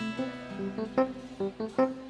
Thank you.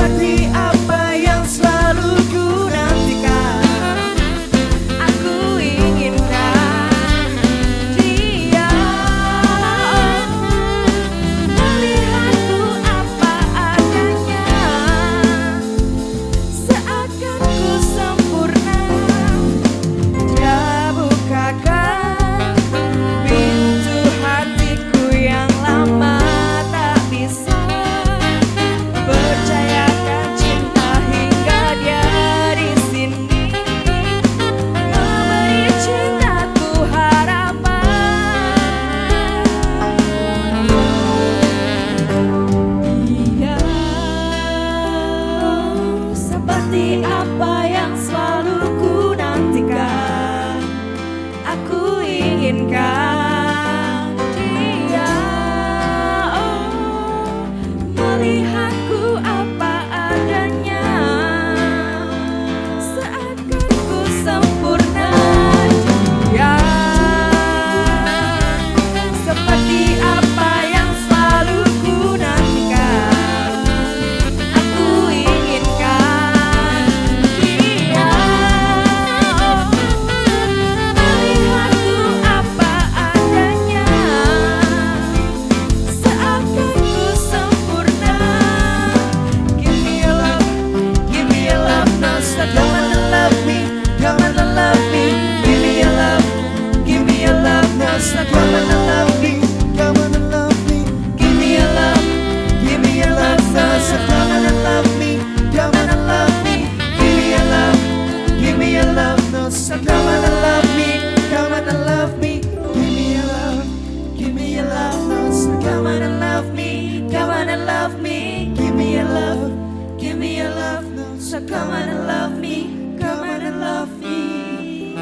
seperti apa love me, come on and love me, give me your love, give me your love. So come on and love me, come on and love me.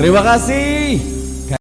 Terima kasih.